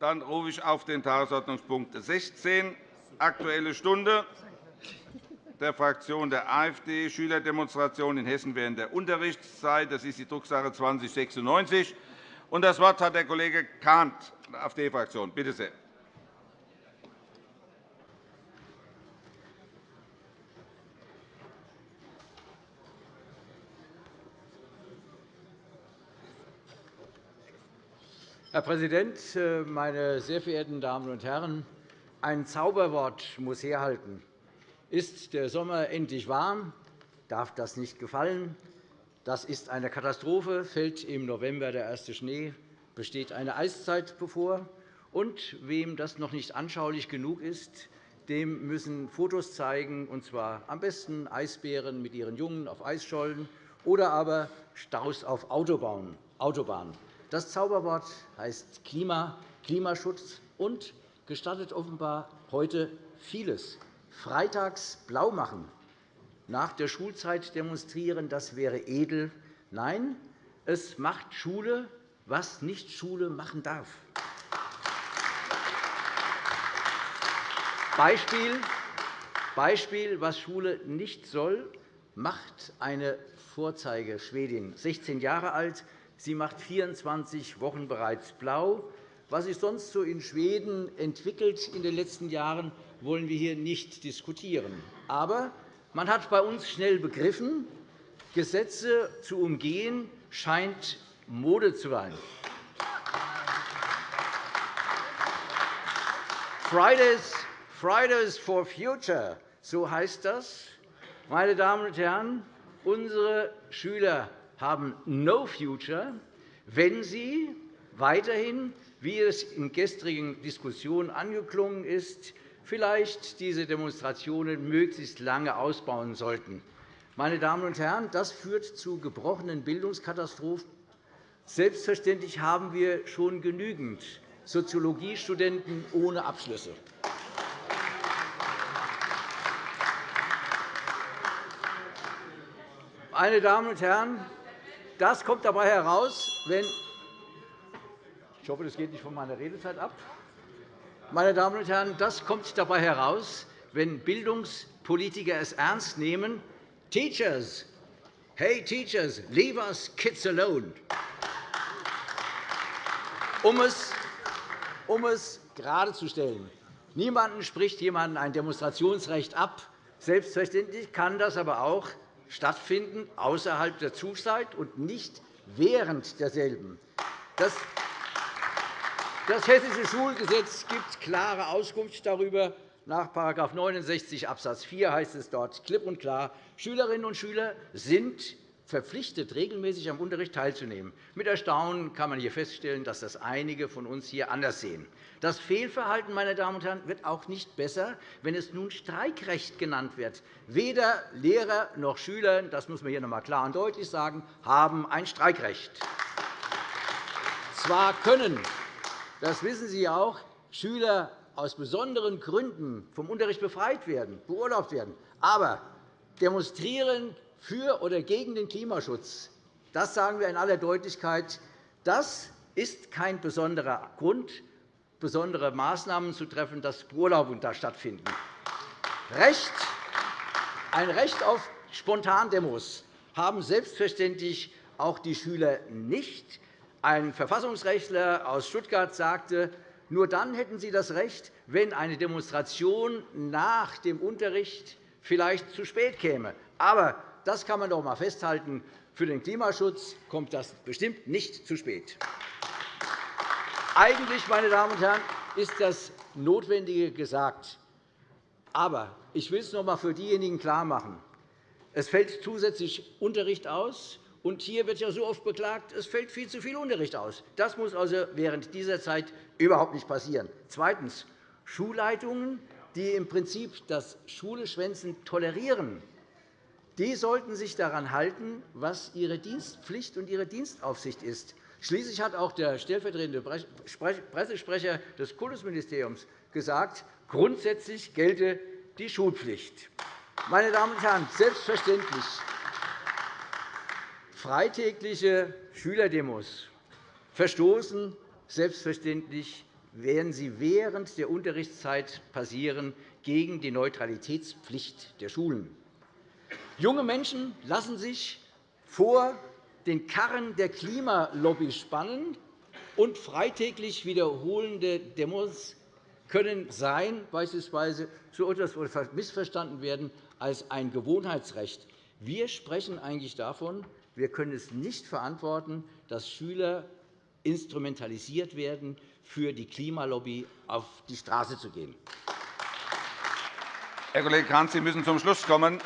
Dann rufe ich auf den Tagesordnungspunkt 16, Aktuelle Stunde der Fraktion der AfD, Schülerdemonstration in Hessen während der Unterrichtszeit. Das ist die Drucksache 2096. Das Wort hat der Kollege Kahnt, AfD-Fraktion. Bitte sehr. Herr Präsident, äh, meine sehr verehrten Damen und Herren! Ein Zauberwort muss herhalten. Ist der Sommer endlich warm, darf das nicht gefallen. Das ist eine Katastrophe. Fällt im November der erste Schnee, besteht eine Eiszeit bevor. Und wem das noch nicht anschaulich genug ist, dem müssen Fotos zeigen, und zwar am besten Eisbären mit ihren Jungen auf Eisschollen oder aber Staus auf Autobahnen. Das Zauberwort heißt Klima, Klimaschutz und gestattet offenbar heute vieles. Freitags blau machen, nach der Schulzeit demonstrieren, das wäre edel. Nein, es macht Schule, was nicht Schule machen darf. Beispiel, Beispiel, was Schule nicht soll, macht eine Vorzeigeschwedin, 16 Jahre alt, Sie macht 24 Wochen bereits blau. Was sich sonst so in Schweden entwickelt in den letzten Jahren, wollen wir hier nicht diskutieren. Aber man hat bei uns schnell begriffen, Gesetze zu umgehen scheint Mode zu sein. Fridays, Fridays for Future, so heißt das. Meine Damen und Herren, unsere Schüler haben no future, wenn sie weiterhin, wie es in gestrigen Diskussionen angeklungen ist, vielleicht diese Demonstrationen möglichst lange ausbauen sollten. Meine Damen und Herren, das führt zu gebrochenen Bildungskatastrophen. Selbstverständlich haben wir schon genügend Soziologiestudenten ohne Abschlüsse. Meine Damen und Herren, das kommt dabei heraus, wenn ich hoffe, das geht nicht von meiner Redezeit ab. Meine Damen und Herren, das kommt dabei heraus, wenn Bildungspolitiker es ernst nehmen. Teachers, hey Teachers, leave us kids alone. Um es, um es geradezustellen. Niemanden spricht jemand ein Demonstrationsrecht ab. Selbstverständlich kann das aber auch stattfinden außerhalb der Zugzeit und nicht während derselben. Das das Hessische Schulgesetz gibt klare Auskunft darüber. Nach § 69 Abs. 4 heißt es dort klipp und klar, Schülerinnen und Schüler sind verpflichtet, regelmäßig am Unterricht teilzunehmen. Mit Erstaunen kann man hier feststellen, dass das einige von uns hier anders sehen. Das Fehlverhalten meine Damen und Herren, wird auch nicht besser, wenn es nun Streikrecht genannt wird. Weder Lehrer noch Schüler, das muss man hier noch einmal klar und deutlich sagen, haben ein Streikrecht. Zwar können, das wissen Sie auch, Schüler aus besonderen Gründen vom Unterricht befreit werden, beurlaubt werden, aber demonstrieren für oder gegen den Klimaschutz, das sagen wir in aller Deutlichkeit, das ist kein besonderer Grund, besondere Maßnahmen zu treffen, dass Beurlaubungen da stattfinden. Ein Recht auf Spontandemos haben selbstverständlich auch die Schüler nicht. Ein Verfassungsrechtler aus Stuttgart sagte, nur dann hätten sie das Recht, wenn eine Demonstration nach dem Unterricht vielleicht zu spät käme. Aber das kann man doch einmal festhalten. Für den Klimaschutz kommt das bestimmt nicht zu spät. Eigentlich, meine Damen und Herren, ist das Notwendige gesagt. Aber ich will es noch einmal für diejenigen klarmachen. Es fällt zusätzlich Unterricht aus. Und hier wird ja so oft beklagt, es fällt viel zu viel Unterricht aus. Das muss also während dieser Zeit überhaupt nicht passieren. Zweitens. Schulleitungen, die im Prinzip das Schuleschwänzen tolerieren, die sollten sich daran halten, was ihre Dienstpflicht und ihre Dienstaufsicht ist. Schließlich hat auch der stellvertretende Pressesprecher des Kultusministeriums gesagt, grundsätzlich gelte die Schulpflicht. Meine Damen und Herren, selbstverständlich freitägliche Schülerdemos verstoßen selbstverständlich werden sie während der Unterrichtszeit passieren gegen die Neutralitätspflicht der Schulen. Junge Menschen lassen sich vor den Karren der Klimalobby spannen, und freitäglich wiederholende Demos können sein, beispielsweise zu etwas missverstanden werden als ein Gewohnheitsrecht. Wir sprechen eigentlich davon, wir können es nicht verantworten, dass Schüler instrumentalisiert werden, für die Klimalobby auf die Straße zu gehen. Herr Kollege Grant, Sie müssen zum Schluss kommen.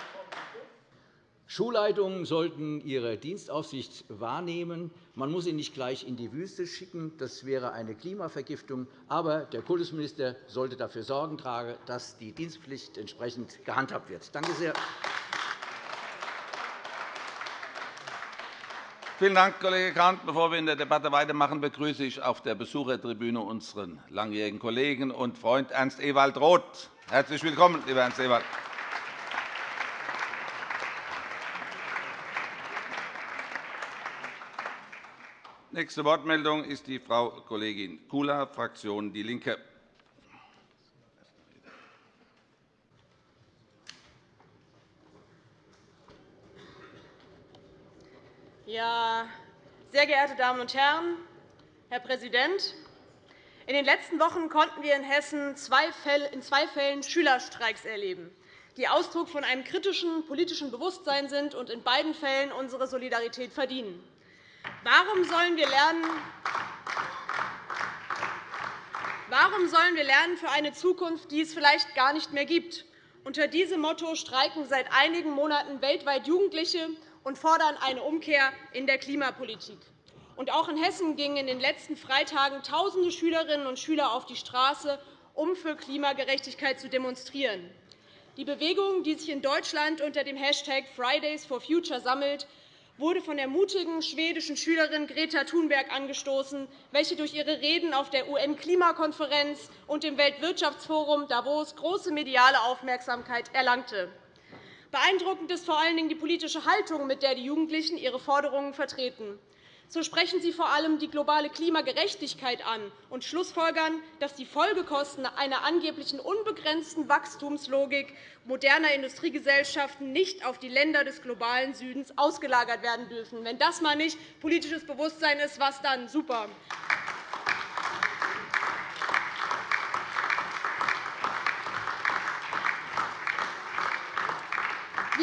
Schulleitungen sollten ihre Dienstaufsicht wahrnehmen. Man muss sie nicht gleich in die Wüste schicken. Das wäre eine Klimavergiftung. Aber der Kultusminister sollte dafür Sorgen tragen, dass die Dienstpflicht entsprechend gehandhabt wird. Danke sehr. Vielen Dank, Kollege Grant. Bevor wir in der Debatte weitermachen, begrüße ich auf der Besuchertribüne unseren langjährigen Kollegen und Freund Ernst Ewald Roth. Herzlich willkommen, lieber Ernst Ewald. Nächste Wortmeldung ist die Frau Kollegin Kula, Fraktion DIE LINKE. Ja, sehr geehrte Damen und Herren, Herr Präsident! In den letzten Wochen konnten wir in Hessen in zwei Fällen Schülerstreiks erleben, die Ausdruck von einem kritischen politischen Bewusstsein sind und in beiden Fällen unsere Solidarität verdienen. Warum sollen wir lernen, Warum sollen wir lernen für eine Zukunft, die es vielleicht gar nicht mehr gibt? Unter diesem Motto streiken seit einigen Monaten weltweit Jugendliche und fordern eine Umkehr in der Klimapolitik. Auch in Hessen gingen in den letzten Freitagen Tausende Schülerinnen und Schüler auf die Straße, um für Klimagerechtigkeit zu demonstrieren. Die Bewegung, die sich in Deutschland unter dem Hashtag Fridays for Future sammelt, wurde von der mutigen schwedischen Schülerin Greta Thunberg angestoßen, welche durch ihre Reden auf der UN-Klimakonferenz und dem Weltwirtschaftsforum Davos große mediale Aufmerksamkeit erlangte. Beeindruckend ist vor allen Dingen die politische Haltung, mit der die Jugendlichen ihre Forderungen vertreten. So sprechen Sie vor allem die globale Klimagerechtigkeit an und schlussfolgern, dass die Folgekosten einer angeblichen unbegrenzten Wachstumslogik moderner Industriegesellschaften nicht auf die Länder des globalen Südens ausgelagert werden dürfen. Wenn das mal nicht politisches Bewusstsein ist, was dann? Super.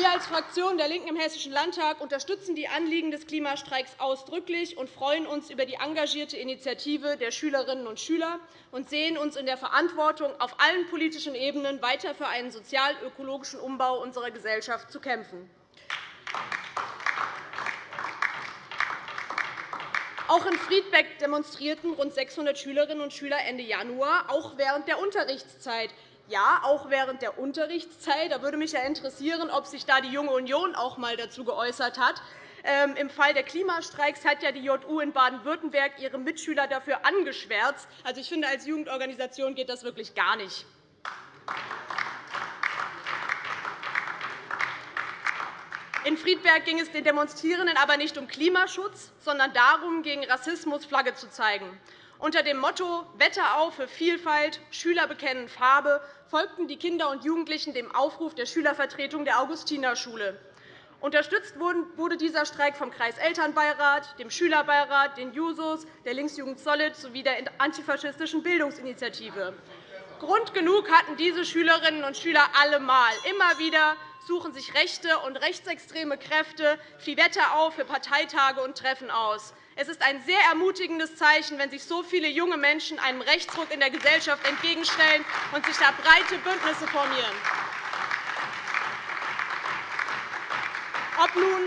Wir als Fraktion der LINKEN im Hessischen Landtag unterstützen die Anliegen des Klimastreiks ausdrücklich und freuen uns über die engagierte Initiative der Schülerinnen und Schüler und sehen uns in der Verantwortung, auf allen politischen Ebenen weiter für einen sozial-ökologischen Umbau unserer Gesellschaft zu kämpfen. Auch in Friedbeck demonstrierten rund 600 Schülerinnen und Schüler Ende Januar, auch während der Unterrichtszeit ja, auch während der Unterrichtszeit. Da würde mich ja interessieren, ob sich da die Junge Union auch einmal dazu geäußert hat. Ähm, Im Fall der Klimastreiks hat ja die JU in Baden-Württemberg ihre Mitschüler dafür angeschwärzt. Also, ich finde, als Jugendorganisation geht das wirklich gar nicht. In Friedberg ging es den Demonstrierenden aber nicht um Klimaschutz, sondern darum, gegen Rassismus Flagge zu zeigen. Unter dem Motto Wetter auf für Vielfalt, Schüler bekennen Farbe folgten die Kinder und Jugendlichen dem Aufruf der Schülervertretung der Augustinerschule. Unterstützt wurde dieser Streik vom Kreiselternbeirat, dem Schülerbeirat, den Jusos, der Linksjugend Solid sowie der antifaschistischen Bildungsinitiative. Grund genug hatten diese Schülerinnen und Schüler allemal. Immer wieder suchen sich rechte und rechtsextreme Kräfte viel Wetter auf für Parteitage und Treffen aus. Es ist ein sehr ermutigendes Zeichen, wenn sich so viele junge Menschen einem Rechtsruck in der Gesellschaft entgegenstellen und sich da breite Bündnisse formieren. Ob nun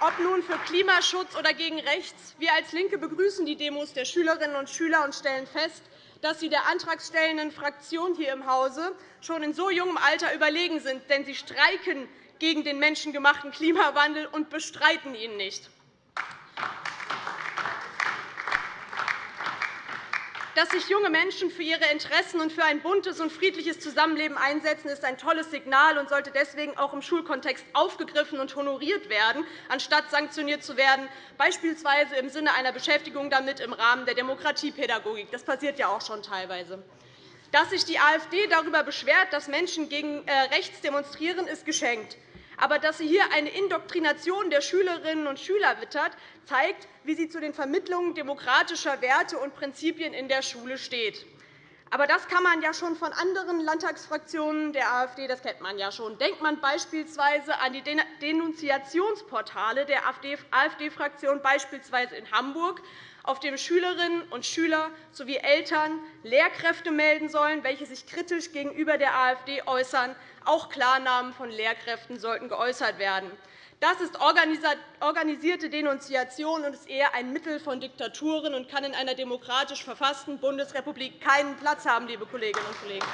ob nun für Klimaschutz oder gegen rechts. Wir als LINKE begrüßen die Demos der Schülerinnen und Schüler und stellen fest, dass sie der antragstellenden Fraktion hier im Hause schon in so jungem Alter überlegen sind, denn sie streiken gegen den menschengemachten Klimawandel und bestreiten ihn nicht. Dass sich junge Menschen für ihre Interessen und für ein buntes und friedliches Zusammenleben einsetzen, ist ein tolles Signal und sollte deswegen auch im Schulkontext aufgegriffen und honoriert werden, anstatt sanktioniert zu werden, beispielsweise im Sinne einer Beschäftigung damit im Rahmen der Demokratiepädagogik. Das passiert ja auch schon teilweise. Dass sich die AfD darüber beschwert, dass Menschen gegen äh, rechts demonstrieren, ist geschenkt. Aber dass sie hier eine Indoktrination der Schülerinnen und Schüler wittert, zeigt, wie sie zu den Vermittlungen demokratischer Werte und Prinzipien in der Schule steht. Aber das kann man ja schon von anderen Landtagsfraktionen der AfD, das kennt man ja schon. Denkt man beispielsweise an die Denunziationsportale der AfD-Fraktion, beispielsweise in Hamburg, auf dem Schülerinnen und Schüler sowie Eltern Lehrkräfte melden sollen, welche sich kritisch gegenüber der AfD äußern. Auch Klarnamen von Lehrkräften sollten geäußert werden. Das ist organisierte Denunziation und ist eher ein Mittel von Diktaturen und kann in einer demokratisch verfassten Bundesrepublik keinen Platz haben, liebe Kolleginnen und Kollegen.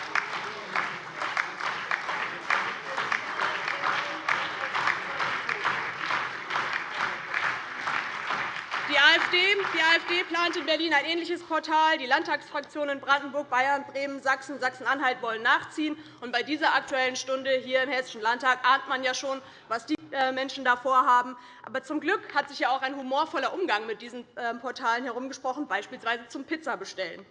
AfD, die AfD plant in Berlin ein ähnliches Portal. Die Landtagsfraktionen in Brandenburg, Bayern, Bremen, Sachsen und Sachsen-Anhalt wollen nachziehen. Und bei dieser Aktuellen Stunde hier im Hessischen Landtag ahnt man ja schon, was die äh, Menschen da vorhaben. Aber zum Glück hat sich ja auch ein humorvoller Umgang mit diesen ähm, Portalen herumgesprochen, beispielsweise zum Pizzabestellen.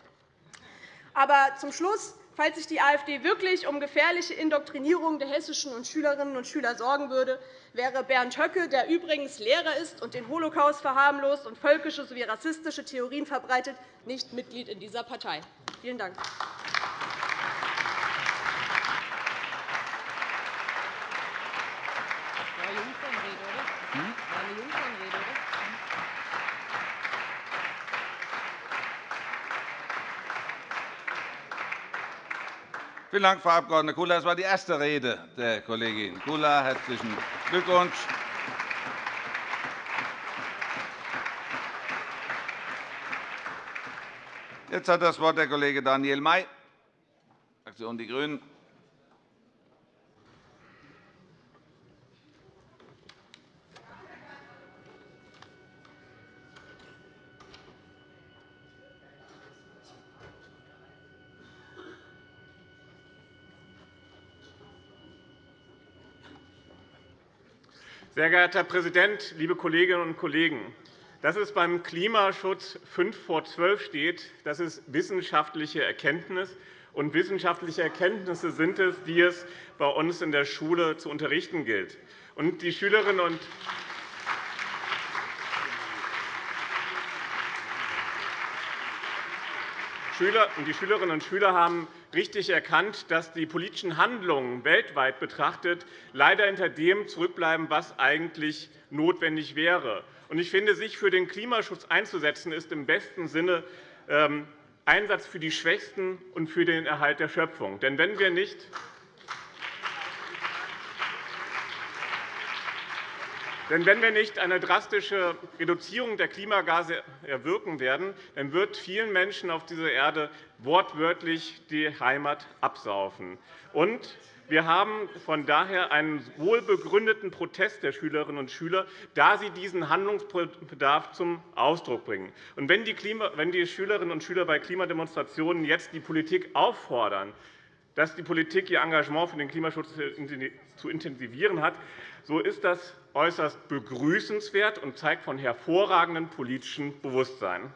Aber zum Schluss Falls sich die AfD wirklich um gefährliche Indoktrinierung der hessischen Schülerinnen und Schüler sorgen würde, wäre Bernd Höcke, der übrigens Lehrer ist und den Holocaust verharmlost und völkische sowie rassistische Theorien verbreitet, nicht Mitglied in dieser Partei. Vielen Dank. Vielen Dank, Frau Abg. Kula. Das war die erste Rede der Kollegin Kula. Herzlichen Glückwunsch. Jetzt hat das Wort der Kollege Daniel May, Fraktion Die Grünen. Sehr geehrter Herr Präsident, liebe Kolleginnen und Kollegen! Dass es beim Klimaschutz fünf vor zwölf steht, das ist wissenschaftliche Erkenntnis. Und wissenschaftliche Erkenntnisse sind es, die es bei uns in der Schule zu unterrichten gilt. Und die Schülerinnen und die Schülerinnen und Schüler haben richtig erkannt, dass die politischen Handlungen weltweit betrachtet leider hinter dem zurückbleiben, was eigentlich notwendig wäre. Ich finde, sich für den Klimaschutz einzusetzen, ist im besten Sinne ähm, Einsatz für die Schwächsten und für den Erhalt der Schöpfung. Denn wenn wir nicht Denn wenn wir nicht eine drastische Reduzierung der Klimagase erwirken werden, dann wird vielen Menschen auf dieser Erde wortwörtlich die Heimat absaufen. Und wir haben von daher einen wohlbegründeten Protest der Schülerinnen und Schüler, da sie diesen Handlungsbedarf zum Ausdruck bringen. Und wenn die Schülerinnen und Schüler bei Klimademonstrationen jetzt die Politik auffordern, dass die Politik ihr Engagement für den Klimaschutz zu intensivieren hat, so ist das äußerst begrüßenswert und zeigt von hervorragendem politischem Bewusstsein.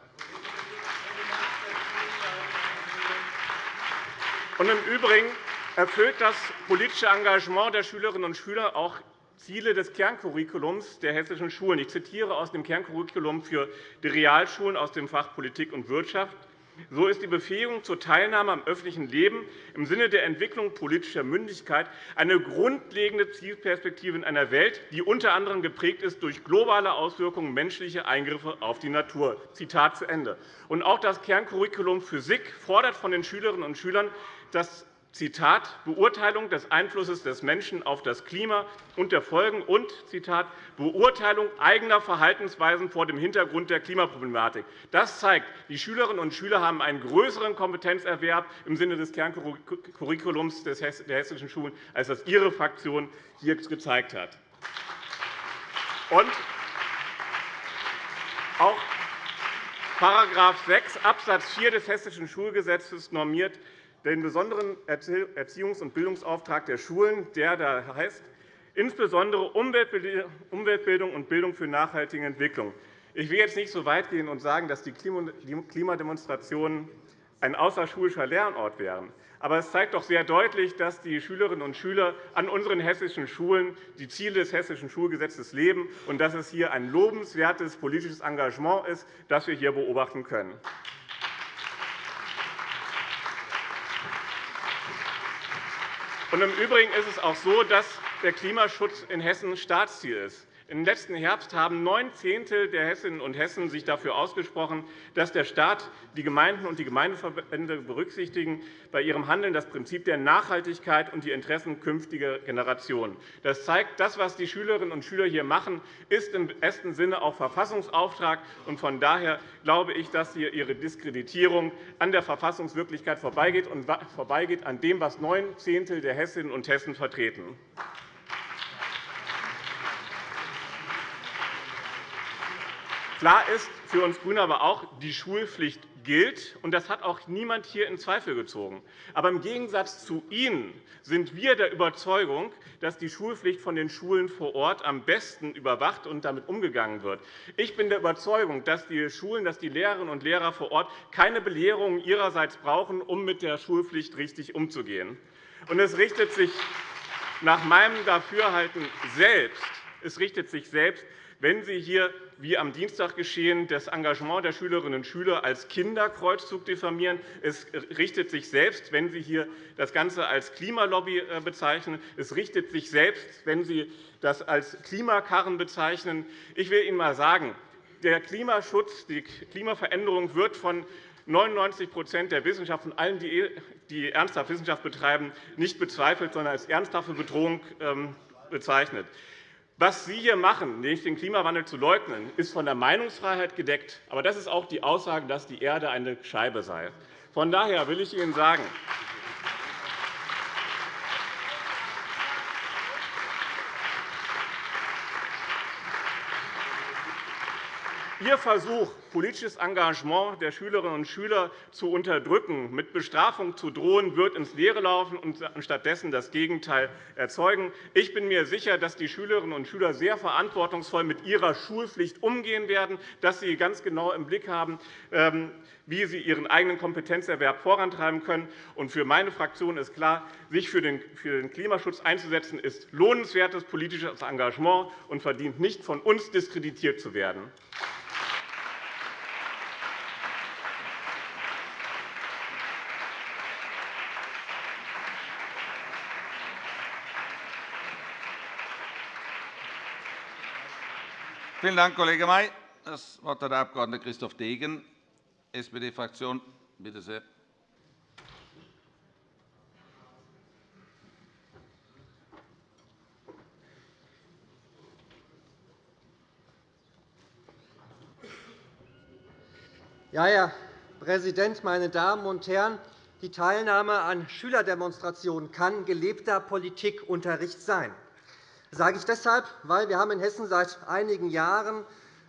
Und Im Übrigen erfüllt das politische Engagement der Schülerinnen und Schüler auch Ziele des Kerncurriculums der hessischen Schulen. Ich zitiere aus dem Kerncurriculum für die Realschulen aus dem Fach Politik und Wirtschaft. So ist die Befähigung zur Teilnahme am öffentlichen Leben im Sinne der Entwicklung politischer Mündigkeit eine grundlegende Zielperspektive in einer Welt, die unter anderem geprägt ist durch globale Auswirkungen menschlicher Eingriffe auf die Natur. Zitat zu Ende. Auch das Kerncurriculum Physik fordert von den Schülerinnen und Schülern, dass Zitat, Beurteilung des Einflusses des Menschen auf das Klima und der Folgen und Zitat, Beurteilung eigener Verhaltensweisen vor dem Hintergrund der Klimaproblematik. Das zeigt, die Schülerinnen und Schüler haben einen größeren Kompetenzerwerb im Sinne des Kerncurriculums der hessischen Schulen, als das Ihre Fraktion hier gezeigt hat. Und auch § 6 Abs. 4 des Hessischen Schulgesetzes normiert den besonderen Erziehungs- und Bildungsauftrag der Schulen, der da heißt, insbesondere Umweltbildung und Bildung für nachhaltige Entwicklung. Ich will jetzt nicht so weit gehen und sagen, dass die Klimademonstrationen ein außerschulischer Lernort wären. Aber es zeigt doch sehr deutlich, dass die Schülerinnen und Schüler an unseren hessischen Schulen die Ziele des Hessischen Schulgesetzes leben und dass es hier ein lobenswertes politisches Engagement ist, das wir hier beobachten können. Im Übrigen ist es auch so, dass der Klimaschutz in Hessen Staatsziel ist. Im letzten Herbst haben neun Zehntel der Hessinnen und Hessen sich dafür ausgesprochen, dass der Staat, die Gemeinden und die Gemeindeverbände berücksichtigen bei ihrem Handeln das Prinzip der Nachhaltigkeit und die Interessen künftiger Generationen. Das zeigt, das, was die Schülerinnen und Schüler hier machen, ist im besten Sinne auch Verfassungsauftrag. Von daher glaube ich, dass hier Ihre Diskreditierung an der Verfassungswirklichkeit vorbeigeht und vorbeigeht an dem, was neun Zehntel der Hessinnen und Hessen vertreten. Klar ist für uns GRÜNE aber auch, die Schulpflicht gilt, und das hat auch niemand hier in Zweifel gezogen. Aber im Gegensatz zu Ihnen sind wir der Überzeugung, dass die Schulpflicht von den Schulen vor Ort am besten überwacht und damit umgegangen wird. Ich bin der Überzeugung, dass die Schulen, dass die Lehrerinnen und Lehrer vor Ort keine Belehrungen ihrerseits brauchen, um mit der Schulpflicht richtig umzugehen. Und es richtet sich nach meinem Dafürhalten selbst, es richtet sich selbst wenn Sie hier, wie am Dienstag geschehen, das Engagement der Schülerinnen und Schüler als Kinderkreuzzug diffamieren, es richtet sich selbst, wenn Sie hier das Ganze als Klimalobby äh, bezeichnen, es richtet sich selbst, wenn Sie das als Klimakarren bezeichnen. Ich will Ihnen einmal sagen, der Klimaschutz, die Klimaveränderung wird von 99% der Wissenschaft, von allen, die ernsthaft Wissenschaft betreiben, nicht bezweifelt, sondern als ernsthafte Bedrohung ähm, bezeichnet. Was Sie hier machen, nämlich den Klimawandel zu leugnen, ist von der Meinungsfreiheit gedeckt. Aber das ist auch die Aussage, dass die Erde eine Scheibe sei. Von daher will ich Ihnen sagen, Ihr Versuch, politisches Engagement der Schülerinnen und Schüler zu unterdrücken, mit Bestrafung zu drohen, wird ins Leere laufen und stattdessen das Gegenteil erzeugen. Ich bin mir sicher, dass die Schülerinnen und Schüler sehr verantwortungsvoll mit ihrer Schulpflicht umgehen werden, dass sie ganz genau im Blick haben, ähm, wie sie ihren eigenen Kompetenzerwerb vorantreiben können. Für meine Fraktion ist klar, sich für den Klimaschutz einzusetzen, ist lohnenswertes politisches Engagement und verdient nicht, von uns diskreditiert zu werden. Vielen Dank, Kollege May. Das Wort hat der Abg. Christoph Degen, SPD-Fraktion. Bitte sehr. Ja, Herr Präsident, meine Damen und Herren! Die Teilnahme an Schülerdemonstrationen kann gelebter Politikunterricht sein. Sage ich deshalb, weil wir in Hessen seit einigen Jahren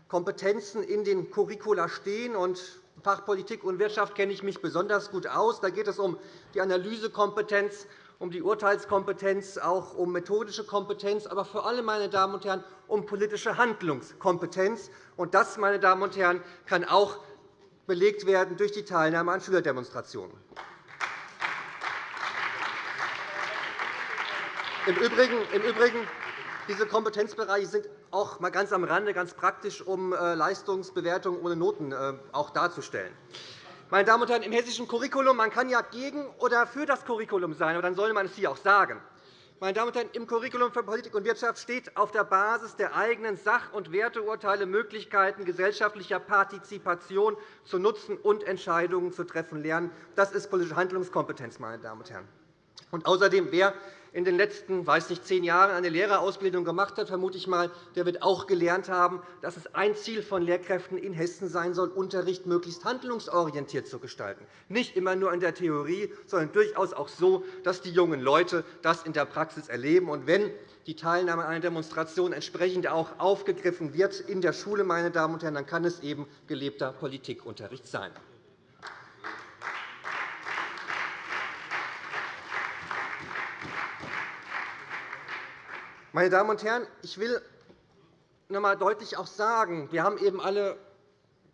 Kompetenzen in den Curricula stehen und Fachpolitik und Wirtschaft kenne ich mich besonders gut aus. Da geht es um die Analysekompetenz, um die Urteilskompetenz, auch um methodische Kompetenz, aber vor allem meine Damen und Herren, um politische Handlungskompetenz. Und das, meine Damen und Herren, kann auch belegt werden durch die Teilnahme an Schülerdemonstrationen. Im Übrigen, im Übrigen diese Kompetenzbereiche sind auch einmal ganz am Rande, ganz praktisch, um äh, Leistungsbewertungen ohne Noten äh, auch darzustellen. Meine Damen und Herren, im hessischen Curriculum man kann ja gegen oder für das Curriculum sein, aber dann soll man es hier auch sagen. Meine Damen und Herren, Im Curriculum für Politik und Wirtschaft steht auf der Basis der eigenen Sach- und Werteurteile Möglichkeiten gesellschaftlicher Partizipation zu nutzen und Entscheidungen zu treffen lernen. Das ist politische Handlungskompetenz. Meine Damen und Herren. Und außerdem, wer in den letzten weiß nicht, zehn Jahren eine Lehrerausbildung gemacht hat, vermute ich mal, der wird auch gelernt haben, dass es ein Ziel von Lehrkräften in Hessen sein soll, Unterricht möglichst handlungsorientiert zu gestalten. Nicht immer nur in der Theorie, sondern durchaus auch so, dass die jungen Leute das in der Praxis erleben. Und wenn die Teilnahme an einer Demonstration entsprechend auch aufgegriffen wird in der Schule, meine Damen und Herren, dann kann es eben gelebter Politikunterricht sein. Meine Damen und Herren, ich will noch einmal deutlich auch sagen, wir haben eben alle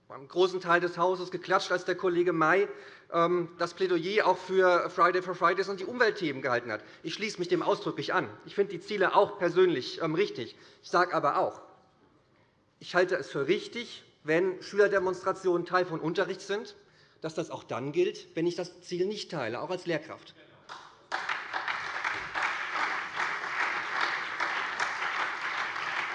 beim großen Teil des Hauses geklatscht, als der Kollege May ähm, das Plädoyer auch für Friday for Fridays und die Umweltthemen gehalten hat. Ich schließe mich dem ausdrücklich an. Ich finde die Ziele auch persönlich ähm, richtig. Ich sage aber auch, ich halte es für richtig, wenn Schülerdemonstrationen Teil von Unterricht sind, dass das auch dann gilt, wenn ich das Ziel nicht teile, auch als Lehrkraft.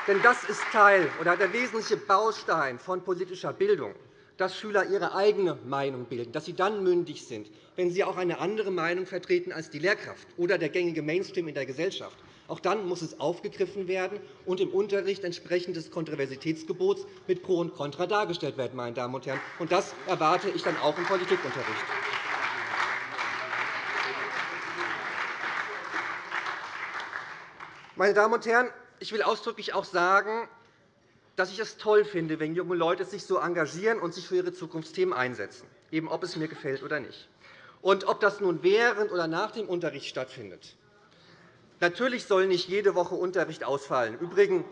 Denn das ist Teil oder der wesentliche Baustein von politischer Bildung, dass Schüler ihre eigene Meinung bilden, dass sie dann mündig sind, wenn sie auch eine andere Meinung vertreten als die Lehrkraft oder der gängige Mainstream in der Gesellschaft. Auch dann muss es aufgegriffen werden und im Unterricht entsprechend des Kontroversitätsgebots mit Pro und Contra dargestellt werden. Meine Damen und Herren. Und das erwarte ich dann auch im Politikunterricht. Meine Damen und Herren, ich will ausdrücklich auch sagen, dass ich es toll finde, wenn junge Leute sich so engagieren und sich für ihre Zukunftsthemen einsetzen, eben ob es mir gefällt oder nicht. Und ob das nun während oder nach dem Unterricht stattfindet. Natürlich soll nicht jede Woche Unterricht ausfallen. Übrigens,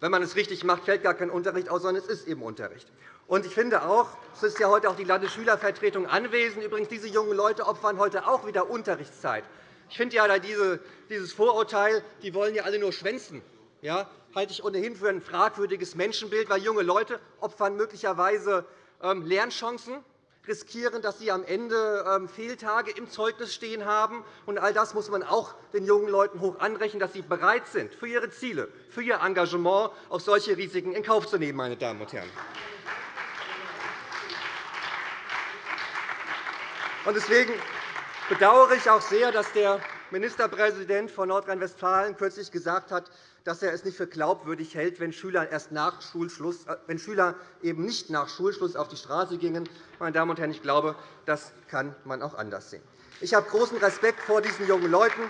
wenn man es richtig macht, fällt gar kein Unterricht aus, sondern es ist eben Unterricht. Und ich finde auch, es ist ja heute auch die Landesschülervertretung anwesend. Übrigens, diese jungen Leute opfern heute auch wieder Unterrichtszeit. Ich finde ja dieses Vorurteil, die wollen ja alle nur schwänzen ja, halte ich ohnehin für ein fragwürdiges Menschenbild, weil junge Leute opfern möglicherweise ähm, Lernchancen, riskieren, dass sie am Ende ähm, Fehltage im Zeugnis stehen haben. Und all das muss man auch den jungen Leuten hoch anrechnen, dass sie bereit sind, für ihre Ziele, für ihr Engagement auch solche Risiken in Kauf zu nehmen. Meine Damen und Herren. Deswegen bedauere ich auch sehr, dass der Ministerpräsident von Nordrhein-Westfalen kürzlich gesagt hat, dass er es nicht für glaubwürdig hält, wenn Schüler, erst nach Schulschluss, äh, wenn Schüler eben nicht nach Schulschluss auf die Straße gingen. Meine Damen und Herren, ich glaube, das kann man auch anders sehen. Ich habe großen Respekt vor diesen jungen Leuten.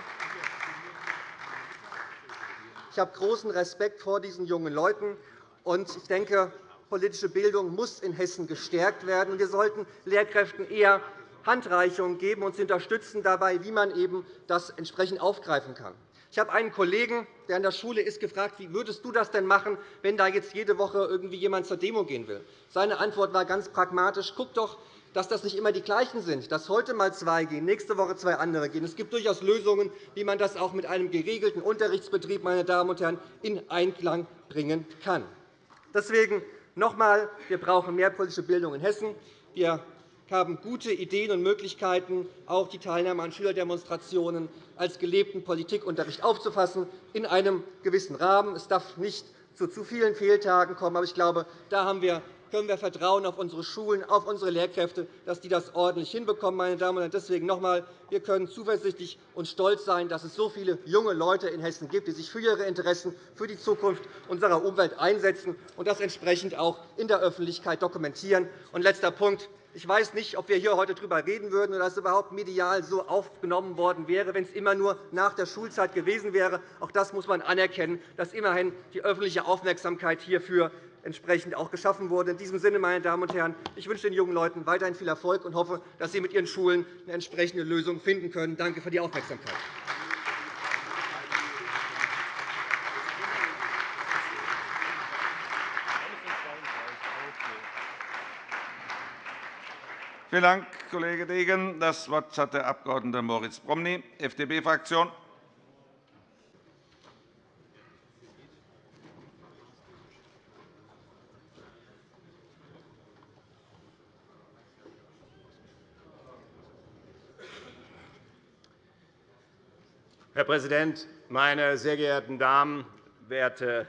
Ich habe großen Respekt vor diesen jungen Leuten. Und ich denke, politische Bildung muss in Hessen gestärkt werden. Wir sollten Lehrkräften eher Handreichungen geben und sie unterstützen dabei, wie man eben das entsprechend aufgreifen kann. Ich habe einen Kollegen, der an der Schule ist, gefragt, wie würdest du das denn machen, wenn da jetzt jede Woche irgendwie jemand zur Demo gehen will? Seine Antwort war ganz pragmatisch. Guck doch, dass das nicht immer die gleichen sind, dass heute mal zwei gehen, nächste Woche zwei andere gehen. Es gibt durchaus Lösungen, wie man das auch mit einem geregelten Unterrichtsbetrieb meine Damen und Herren, in Einklang bringen kann. Deswegen noch einmal, wir brauchen mehr politische Bildung in Hessen. Wir haben gute Ideen und Möglichkeiten, auch die Teilnahme an Schülerdemonstrationen als gelebten Politikunterricht aufzufassen, in einem gewissen Rahmen. Es darf nicht zu zu vielen Fehltagen kommen. Aber ich glaube, da haben wir können wir vertrauen auf unsere Schulen, auf unsere Lehrkräfte, dass die das ordentlich hinbekommen. Meine Damen und Herren. Deswegen noch einmal, wir können zuversichtlich und stolz sein, dass es so viele junge Leute in Hessen gibt, die sich für ihre Interessen, für die Zukunft unserer Umwelt einsetzen und das entsprechend auch in der Öffentlichkeit dokumentieren. Und letzter Punkt. Ich weiß nicht, ob wir hier heute darüber reden würden oder es überhaupt medial so aufgenommen worden wäre, wenn es immer nur nach der Schulzeit gewesen wäre. Auch das muss man anerkennen, dass immerhin die öffentliche Aufmerksamkeit hierfür entsprechend auch geschaffen wurde. In diesem Sinne, meine Damen und Herren, ich wünsche den jungen Leuten weiterhin viel Erfolg und hoffe, dass sie mit ihren Schulen eine entsprechende Lösung finden können. Danke für die Aufmerksamkeit. Vielen Dank, Kollege Degen. Das Wort hat der Abg. Moritz Promny, FDP-Fraktion. Herr Präsident, meine sehr geehrten Damen, werte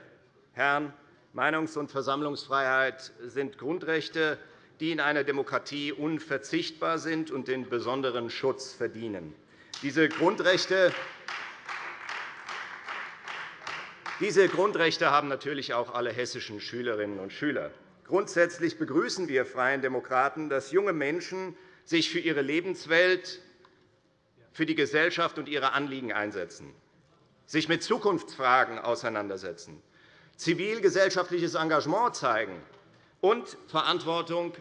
Herren! Meinungs- und Versammlungsfreiheit sind Grundrechte, die in einer Demokratie unverzichtbar sind und den besonderen Schutz verdienen. Diese Grundrechte Diese Grundrechte haben natürlich auch alle hessischen Schülerinnen und Schüler. Grundsätzlich begrüßen wir Freien Demokraten, dass junge Menschen sich für ihre Lebenswelt, für die Gesellschaft und ihre Anliegen einsetzen, sich mit Zukunftsfragen auseinandersetzen, zivilgesellschaftliches Engagement zeigen und Verantwortung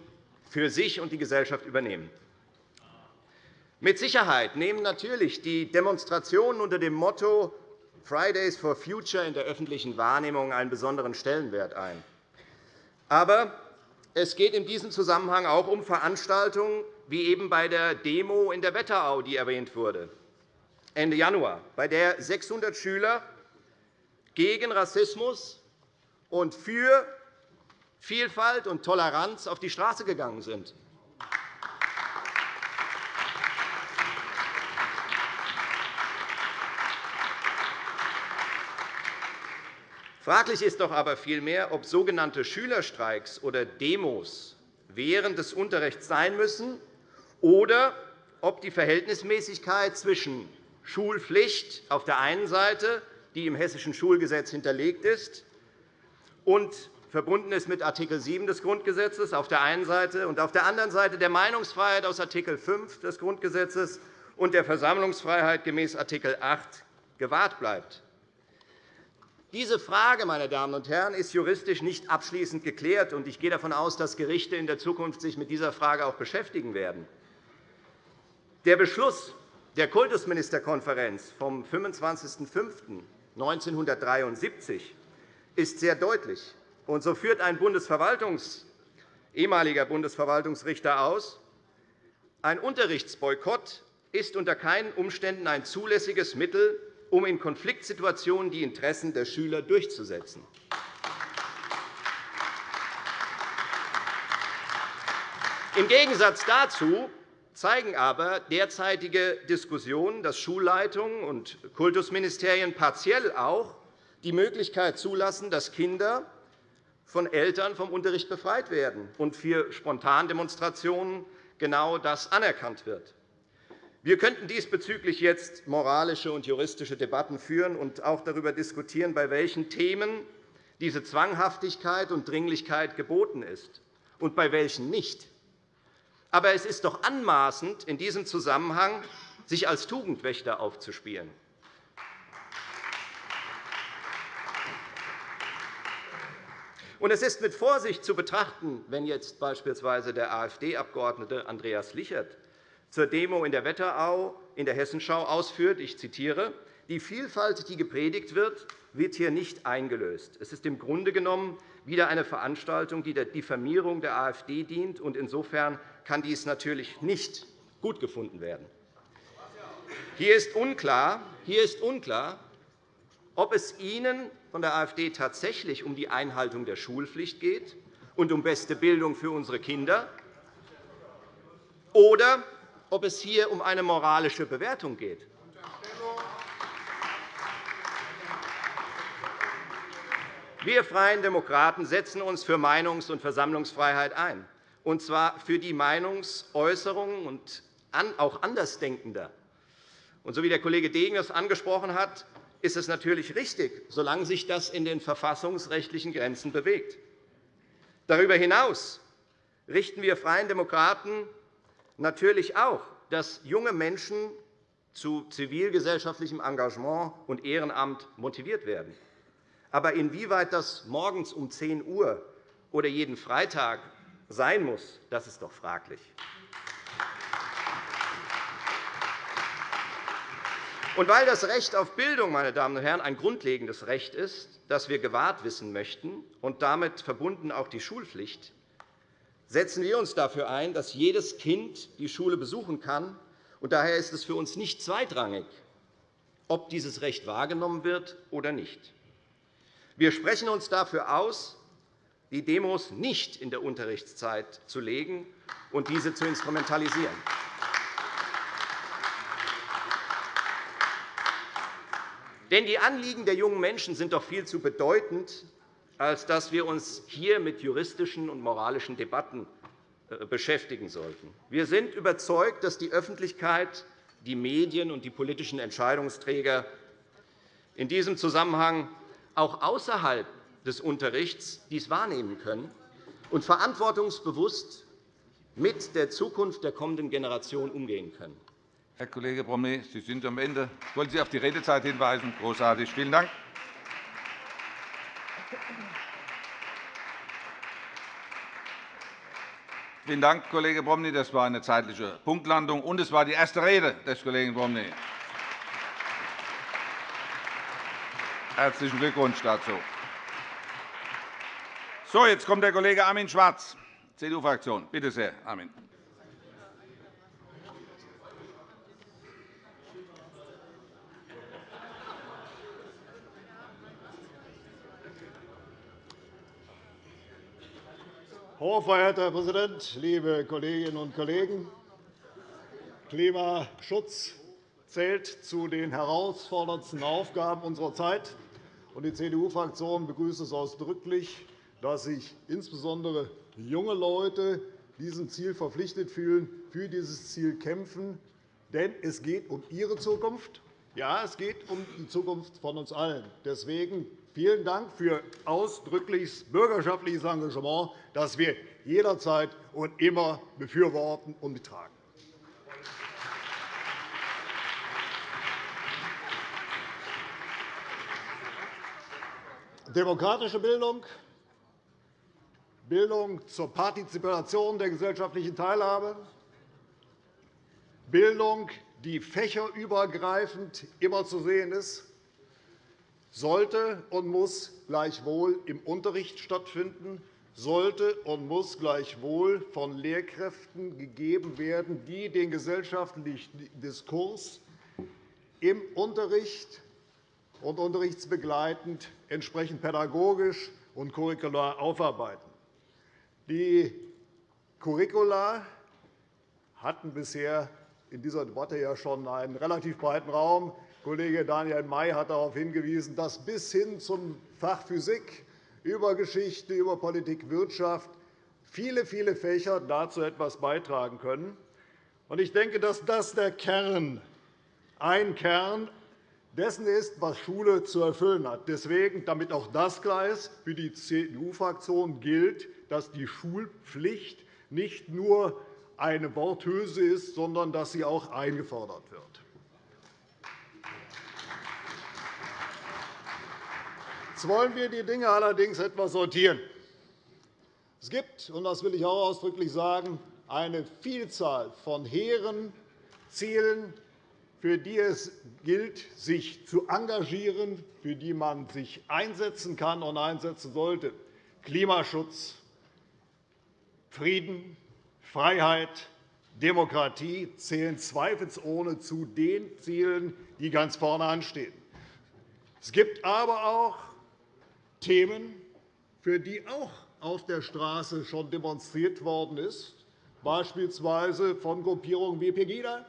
für sich und die Gesellschaft übernehmen. Mit Sicherheit nehmen natürlich die Demonstrationen unter dem Motto Fridays for Future in der öffentlichen Wahrnehmung einen besonderen Stellenwert ein. Aber es geht in diesem Zusammenhang auch um Veranstaltungen wie eben bei der Demo in der Wetterau, die erwähnt wurde, Ende Januar, bei der 600 Schüler gegen Rassismus und für Vielfalt und Toleranz auf die Straße gegangen sind. Fraglich ist doch aber vielmehr, ob sogenannte Schülerstreiks oder Demos während des Unterrichts sein müssen oder ob die Verhältnismäßigkeit zwischen Schulpflicht auf der einen Seite, die im Hessischen Schulgesetz hinterlegt ist, und verbunden ist mit Art. 7 des Grundgesetzes auf der einen Seite und auf der anderen Seite der Meinungsfreiheit aus Art. 5 des Grundgesetzes und der Versammlungsfreiheit gemäß Art. 8 gewahrt bleibt. Diese Frage meine Damen und Herren, ist juristisch nicht abschließend geklärt. Ich gehe davon aus, dass Gerichte in der Zukunft sich mit dieser Frage auch beschäftigen werden. Der Beschluss der Kultusministerkonferenz vom 25.05.1973 ist sehr deutlich. Und so führt ein Bundesverwaltungs ehemaliger Bundesverwaltungsrichter aus, ein Unterrichtsboykott ist unter keinen Umständen ein zulässiges Mittel, um in Konfliktsituationen die Interessen der Schüler durchzusetzen. Im Gegensatz dazu zeigen aber derzeitige Diskussionen, dass Schulleitungen und Kultusministerien partiell auch die Möglichkeit zulassen, dass Kinder von Eltern vom Unterricht befreit werden und für Spontandemonstrationen genau das anerkannt wird. Wir könnten diesbezüglich jetzt moralische und juristische Debatten führen und auch darüber diskutieren, bei welchen Themen diese Zwanghaftigkeit und Dringlichkeit geboten ist und bei welchen nicht. Aber es ist doch anmaßend, in diesem Zusammenhang sich als Tugendwächter aufzuspielen. Es ist mit Vorsicht zu betrachten, wenn jetzt beispielsweise der AfD-Abgeordnete Andreas Lichert zur Demo in der Wetterau in der Hessenschau ausführt, ich zitiere, die Vielfalt, die gepredigt wird, wird hier nicht eingelöst. Es ist im Grunde genommen wieder eine Veranstaltung, die der Diffamierung der AfD dient. und Insofern kann dies natürlich nicht gut gefunden werden. Hier ist unklar, hier ist unklar ob es Ihnen von der AfD tatsächlich um die Einhaltung der Schulpflicht geht und um beste Bildung für unsere Kinder, oder ob es hier um eine moralische Bewertung geht. Wir Freien Demokraten setzen uns für Meinungs- und Versammlungsfreiheit ein, und zwar für die Meinungsäußerung und auch Andersdenkender. Und so wie der Kollege Degen das angesprochen hat, ist es natürlich richtig, solange sich das in den verfassungsrechtlichen Grenzen bewegt. Darüber hinaus richten wir Freien Demokraten natürlich auch, dass junge Menschen zu zivilgesellschaftlichem Engagement und Ehrenamt motiviert werden. Aber inwieweit das morgens um 10 Uhr oder jeden Freitag sein muss, das ist doch fraglich. Und weil das Recht auf Bildung meine Damen und Herren, ein grundlegendes Recht ist, das wir gewahrt wissen möchten, und damit verbunden auch die Schulpflicht, setzen wir uns dafür ein, dass jedes Kind die Schule besuchen kann. Und daher ist es für uns nicht zweitrangig, ob dieses Recht wahrgenommen wird oder nicht. Wir sprechen uns dafür aus, die Demos nicht in der Unterrichtszeit zu legen und diese zu instrumentalisieren. Denn die Anliegen der jungen Menschen sind doch viel zu bedeutend, als dass wir uns hier mit juristischen und moralischen Debatten äh, beschäftigen sollten. Wir sind überzeugt, dass die Öffentlichkeit, die Medien und die politischen Entscheidungsträger in diesem Zusammenhang auch außerhalb des Unterrichts dies wahrnehmen können und verantwortungsbewusst mit der Zukunft der kommenden Generation umgehen können. Herr Kollege Bromley, Sie sind am Ende. Ich wollte Sie auf die Redezeit hinweisen. Großartig. Vielen Dank. Vielen Dank, Kollege Bromley. Das war eine zeitliche Punktlandung, und es war die erste Rede des Kollegen Bromley. Herzlichen Glückwunsch dazu. So, jetzt kommt der Kollege Armin Schwarz, CDU-Fraktion. Bitte sehr, Armin. Hochverehrter Herr Präsident, liebe Kolleginnen und Kollegen! Klimaschutz zählt zu den herausforderndsten Aufgaben unserer Zeit. Die CDU-Fraktion begrüßt es ausdrücklich, dass sich insbesondere junge Leute diesem Ziel verpflichtet fühlen, für dieses Ziel kämpfen. Denn es geht um ihre Zukunft. Ja, es geht um die Zukunft von uns allen. Deswegen Vielen Dank für ausdrückliches bürgerschaftliches Engagement, das wir jederzeit und immer befürworten und mittragen. Demokratische Bildung, Bildung zur Partizipation der gesellschaftlichen Teilhabe, Bildung, die fächerübergreifend immer zu sehen ist, sollte und muss gleichwohl im Unterricht stattfinden, sollte und muss gleichwohl von Lehrkräften gegeben werden, die den gesellschaftlichen Diskurs im Unterricht und unterrichtsbegleitend entsprechend pädagogisch und curricular aufarbeiten. Die Curricula hatten bisher in dieser Debatte ja schon einen relativ breiten Raum. Kollege Daniel May hat darauf hingewiesen, dass bis hin zum Fach Physik über Geschichte, über Politik, Wirtschaft viele, viele Fächer dazu etwas beitragen können. Ich denke, dass das der Kern, ein Kern dessen ist, was Schule zu erfüllen hat. Deswegen, damit auch das klar ist, für die CDU-Fraktion gilt, dass die Schulpflicht nicht nur eine Worthülse ist, sondern dass sie auch eingefordert wird. Jetzt wollen wir die Dinge allerdings etwas sortieren. Es gibt, und das will ich auch ausdrücklich sagen, eine Vielzahl von hehren Zielen, für die es gilt, sich zu engagieren, für die man sich einsetzen kann und einsetzen sollte. Klimaschutz, Frieden, Freiheit, Demokratie zählen zweifelsohne zu den Zielen, die ganz vorne anstehen. Es gibt aber auch Themen, für die auch auf der Straße schon demonstriert worden ist, beispielsweise von Gruppierungen wie Pegida,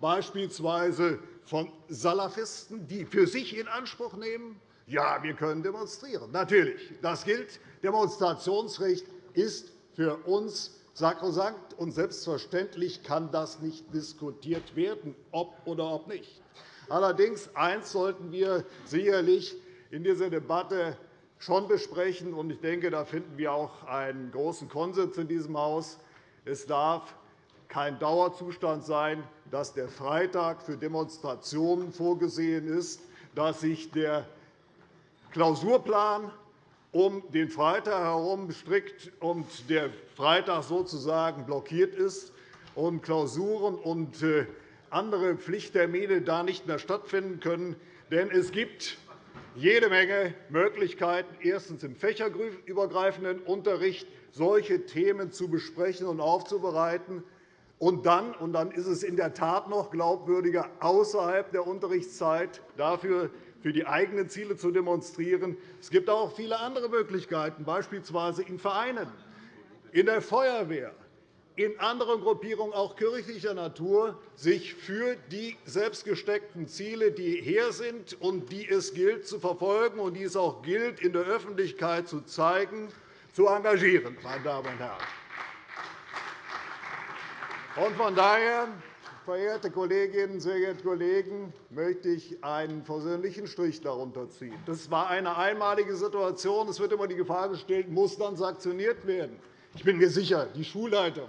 beispielsweise von Salafisten, die für sich in Anspruch nehmen, ja, wir können demonstrieren. Natürlich, das gilt. Demonstrationsrecht ist für uns sakrosankt, und selbstverständlich kann das nicht diskutiert werden, ob oder ob nicht. Allerdings eins sollten wir sicherlich in dieser Debatte schon besprechen. Und ich denke, da finden wir auch einen großen Konsens in diesem Haus. Es darf kein Dauerzustand sein, dass der Freitag für Demonstrationen vorgesehen ist, dass sich der Klausurplan um den Freitag herum strickt und der Freitag sozusagen blockiert ist und Klausuren und äh, andere Pflichttermine da nicht mehr stattfinden können. Denn es gibt jede Menge Möglichkeiten, erstens im fächerübergreifenden Unterricht solche Themen zu besprechen und aufzubereiten, und dann, und dann ist es in der Tat noch glaubwürdiger, außerhalb der Unterrichtszeit dafür für die eigenen Ziele zu demonstrieren. Es gibt auch viele andere Möglichkeiten, beispielsweise in Vereinen, in der Feuerwehr, in anderen Gruppierungen, auch kirchlicher Natur, sich für die selbstgesteckten Ziele, die her sind und die es gilt zu verfolgen und die es auch gilt, in der Öffentlichkeit zu zeigen, zu engagieren. Meine Damen und Herren. von daher verehrte Kolleginnen, sehr geehrte Kollegen, möchte ich einen versöhnlichen Strich darunter ziehen. Das war eine einmalige Situation. Es wird immer die Gefahr gestellt, muss dann sanktioniert werden. Ich bin mir sicher, die Schulleiter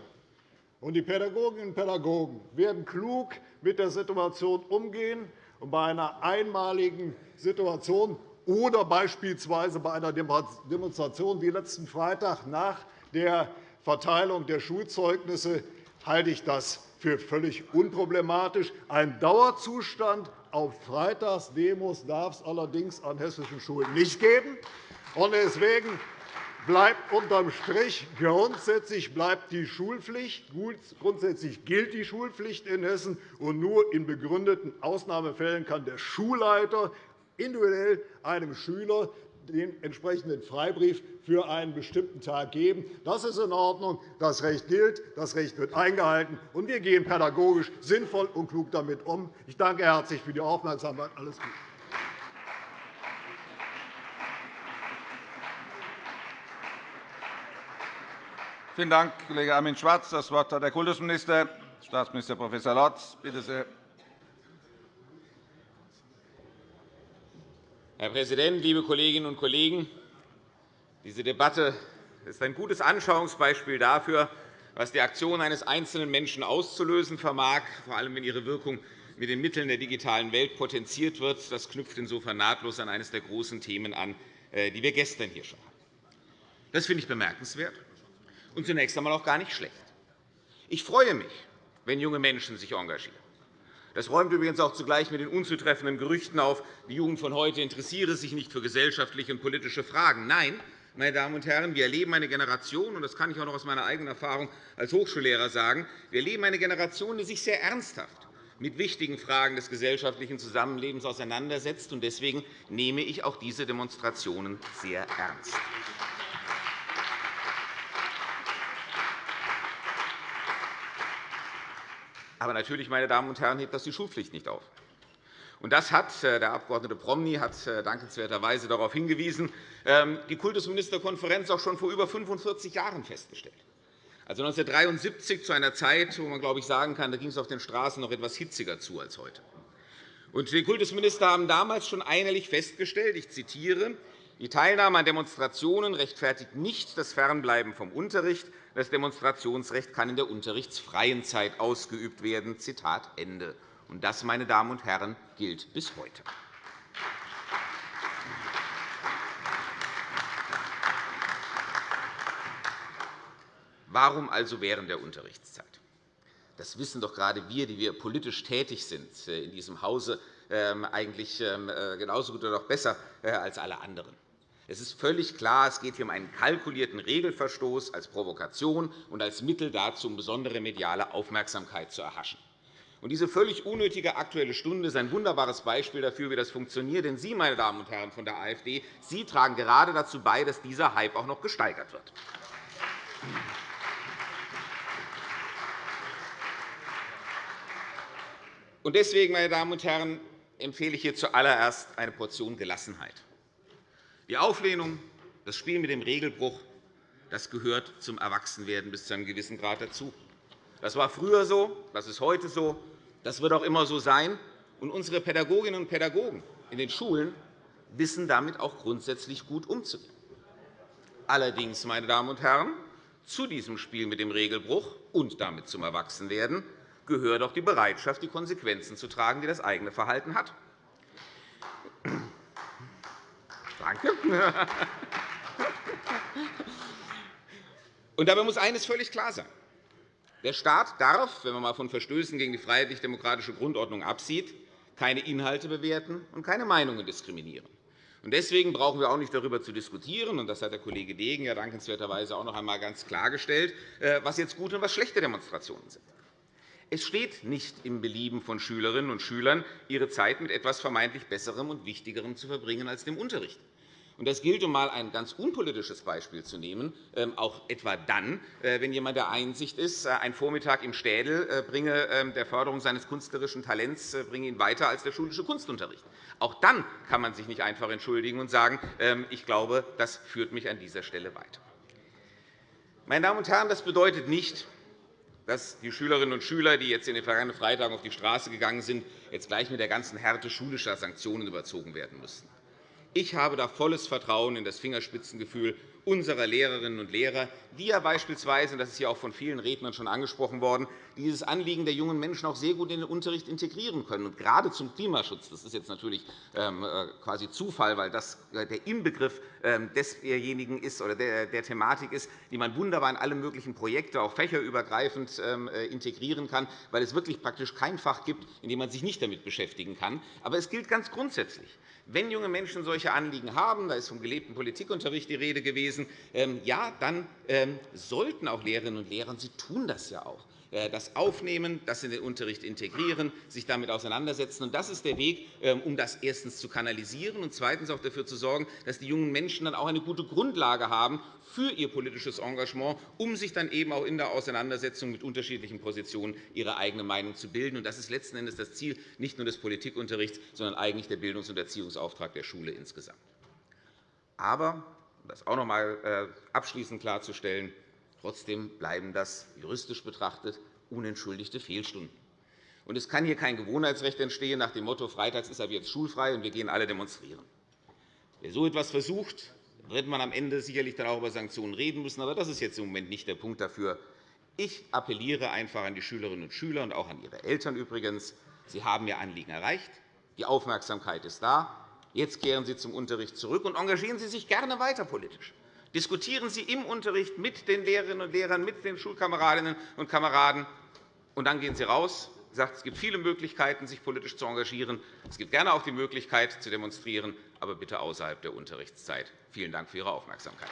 und die Pädagoginnen und Pädagogen werden klug mit der Situation umgehen und bei einer einmaligen Situation oder beispielsweise bei einer Demonstration wie letzten Freitag nach der Verteilung der Schulzeugnisse halte ich das für völlig unproblematisch. Ein Dauerzustand auf Freitagsdemos darf es allerdings an hessischen Schulen nicht geben. Deswegen bleibt unterm Strich grundsätzlich bleibt die Schulpflicht. Grundsätzlich gilt die Schulpflicht in Hessen, und nur in begründeten Ausnahmefällen kann der Schulleiter individuell einem Schüler den entsprechenden Freibrief für einen bestimmten Tag geben. Das ist in Ordnung. Das Recht gilt, das Recht wird eingehalten, und wir gehen pädagogisch sinnvoll und klug damit um. Ich danke herzlich für die Aufmerksamkeit. Alles Gute. Vielen Dank, Kollege Armin Schwarz. Das Wort hat der Kultusminister, Staatsminister Prof. Lorz. Bitte sehr. Herr Präsident, liebe Kolleginnen und Kollegen! Diese Debatte ist ein gutes Anschauungsbeispiel dafür, was die Aktion eines einzelnen Menschen auszulösen vermag, vor allem wenn ihre Wirkung mit den Mitteln der digitalen Welt potenziert wird. Das knüpft insofern nahtlos an eines der großen Themen an, äh, die wir gestern hier schon hatten. Das finde ich bemerkenswert und zunächst einmal auch gar nicht schlecht. Ich freue mich, wenn junge Menschen sich engagieren. Das räumt übrigens auch zugleich mit den unzutreffenden Gerüchten auf, die Jugend von heute interessiere sich nicht für gesellschaftliche und politische Fragen. Nein, meine Damen und Herren, wir erleben eine Generation, und das kann ich auch noch aus meiner eigenen Erfahrung als Hochschullehrer sagen, wir erleben eine Generation, die sich sehr ernsthaft mit wichtigen Fragen des gesellschaftlichen Zusammenlebens auseinandersetzt. Deswegen nehme ich auch diese Demonstrationen sehr ernst. Aber natürlich, meine Damen und Herren, hebt das die Schulpflicht nicht auf. Und das hat äh, der Abg. Promny hat äh, dankenswerterweise darauf hingewiesen, ähm, die Kultusministerkonferenz auch schon vor über 45 Jahren festgestellt. Also 1973 zu einer Zeit, wo man glaube ich, sagen kann, da ging es auf den Straßen noch etwas hitziger zu als heute. Und die Kultusminister haben damals schon einhellig festgestellt, ich zitiere, die Teilnahme an Demonstrationen rechtfertigt nicht das Fernbleiben vom Unterricht. Das Demonstrationsrecht kann in der unterrichtsfreien Zeit ausgeübt werden. Zitat Ende. Und das, meine Damen und Herren, gilt bis heute. Warum also während der Unterrichtszeit? Das wissen doch gerade wir, die wir politisch tätig sind äh, in diesem Hause, ähm, eigentlich ähm, äh, genauso gut oder noch besser äh, als alle anderen. Es ist völlig klar, es geht hier um einen kalkulierten Regelverstoß als Provokation und als Mittel dazu, um besondere mediale Aufmerksamkeit zu erhaschen. Diese völlig unnötige Aktuelle Stunde ist ein wunderbares Beispiel dafür, wie das funktioniert. Denn Sie, meine Damen und Herren von der AfD, Sie tragen gerade dazu bei, dass dieser Hype auch noch gesteigert wird. Deswegen, meine Damen und Herren, empfehle ich hier zuallererst eine Portion Gelassenheit. Die Auflehnung, das Spiel mit dem Regelbruch, das gehört zum Erwachsenwerden bis zu einem gewissen Grad dazu. Das war früher so, das ist heute so, das wird auch immer so sein. Und unsere Pädagoginnen und Pädagogen in den Schulen wissen damit auch grundsätzlich gut umzugehen. Allerdings, meine Damen und Herren, zu diesem Spiel mit dem Regelbruch und damit zum Erwachsenwerden gehört auch die Bereitschaft, die Konsequenzen zu tragen, die das eigene Verhalten hat. Danke. Und dabei muss eines völlig klar sein. Der Staat darf, wenn man einmal von Verstößen gegen die freiheitlich-demokratische Grundordnung absieht, keine Inhalte bewerten und keine Meinungen diskriminieren. Deswegen brauchen wir auch nicht darüber zu diskutieren, und das hat der Kollege Degen ja dankenswerterweise auch noch einmal ganz klargestellt, äh, was jetzt gute und was schlechte Demonstrationen sind. Es steht nicht im Belieben von Schülerinnen und Schülern, ihre Zeit mit etwas vermeintlich Besserem und Wichtigerem zu verbringen als dem Unterricht. Das gilt, um einmal ein ganz unpolitisches Beispiel zu nehmen, ähm, auch etwa dann, äh, wenn jemand der Einsicht ist, äh, ein Vormittag im Städel äh, bringe ähm, der Förderung seines künstlerischen Talents bringe ihn weiter als der schulische Kunstunterricht. Auch dann kann man sich nicht einfach entschuldigen und sagen, ähm, ich glaube, das führt mich an dieser Stelle weiter. Meine Damen und Herren, das bedeutet nicht, dass die Schülerinnen und Schüler, die jetzt in den vergangenen Freitagen auf die Straße gegangen sind, jetzt gleich mit der ganzen Härte schulischer Sanktionen überzogen werden müssten. Ich habe da volles Vertrauen in das Fingerspitzengefühl unserer Lehrerinnen und Lehrer, die ja beispielsweise, das ist ja auch von vielen Rednern schon angesprochen worden, dieses Anliegen der jungen Menschen auch sehr gut in den Unterricht integrieren können. Und gerade zum Klimaschutz, das ist jetzt natürlich ähm, äh, quasi Zufall, weil das äh, der Inbegriff ähm, desjenigen ist oder der Thematik ist, die man wunderbar in alle möglichen Projekte, auch fächerübergreifend, ähm, äh, integrieren kann, weil es wirklich praktisch kein Fach gibt, in dem man sich nicht damit beschäftigen kann. Aber es gilt ganz grundsätzlich. Wenn junge Menschen solche Anliegen haben, da ist vom gelebten Politikunterricht die Rede gewesen, ja, dann sollten auch Lehrerinnen und Lehrer, sie tun das ja auch, das aufnehmen, das in den Unterricht integrieren, sich damit auseinandersetzen. Das ist der Weg, ähm, um das erstens zu kanalisieren und zweitens auch dafür zu sorgen, dass die jungen Menschen dann auch eine gute Grundlage haben für ihr politisches Engagement, um sich dann eben auch in der Auseinandersetzung mit unterschiedlichen Positionen ihre eigene Meinung zu bilden. Das ist letzten Endes das Ziel nicht nur des Politikunterrichts, sondern eigentlich der Bildungs- und Erziehungsauftrag der Schule insgesamt. Aber, um das auch noch einmal äh, abschließend klarzustellen, Trotzdem bleiben das juristisch betrachtet unentschuldigte Fehlstunden. Und es kann hier kein Gewohnheitsrecht entstehen nach dem Motto, freitags ist ab jetzt schulfrei und wir gehen alle demonstrieren. Wer so etwas versucht, wird man am Ende sicherlich dann auch über Sanktionen reden müssen. Aber das ist jetzt im Moment nicht der Punkt dafür. Ich appelliere einfach an die Schülerinnen und Schüler und auch an ihre Eltern übrigens. Sie haben Ihr Anliegen erreicht. Die Aufmerksamkeit ist da. Jetzt kehren Sie zum Unterricht zurück und engagieren Sie sich gerne weiter politisch. Diskutieren Sie im Unterricht mit den Lehrerinnen und Lehrern, mit den Schulkameradinnen und Kameraden, und dann gehen Sie raus. Sagt, es gibt viele Möglichkeiten, sich politisch zu engagieren. Es gibt gerne auch die Möglichkeit, zu demonstrieren, aber bitte außerhalb der Unterrichtszeit. Vielen Dank für Ihre Aufmerksamkeit.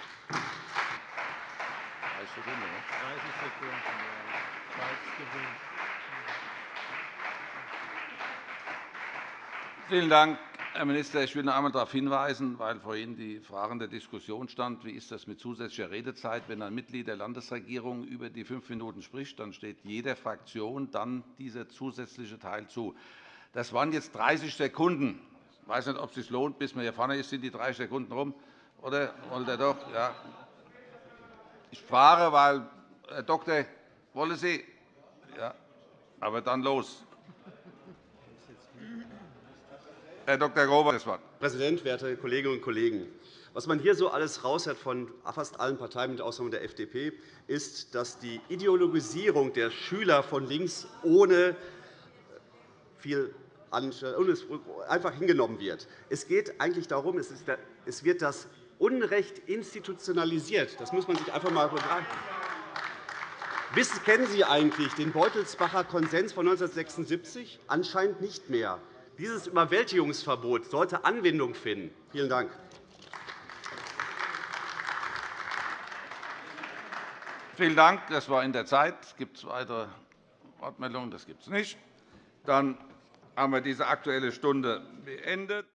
Vielen Dank, Herr Minister, ich will noch einmal darauf hinweisen, weil vorhin die Frage der Diskussion stand, wie ist das mit zusätzlicher Redezeit, wenn ein Mitglied der Landesregierung über die fünf Minuten spricht, dann steht jeder Fraktion dann dieser zusätzliche Teil zu. Das waren jetzt 30 Sekunden. Ich weiß nicht, ob es sich lohnt, bis man hier vorne ist, sind die 30 Sekunden rum, oder wollt ihr doch? Ja. Ich frage, weil Herr Doktor, wollen Sie? Ja. Aber dann los. Herr Dr. Grober, das Wort. Herr Präsident, werte Kolleginnen und Kollegen! Was man hier so alles raushört von fast allen Parteien, mit Ausnahme der FDP, ist, dass die Ideologisierung der Schüler von links ohne viel einfach hingenommen wird. Es geht eigentlich darum, es wird das Unrecht institutionalisiert. Das muss man sich einfach einmal. Wissen, kennen Sie eigentlich den Beutelsbacher Konsens von 1976? Anscheinend nicht mehr. Dieses Überwältigungsverbot sollte Anwendung finden. Vielen Dank. Vielen Dank. Das war in der Zeit. Gibt es weitere Wortmeldungen? Das gibt es nicht. Dann haben wir diese Aktuelle Stunde beendet.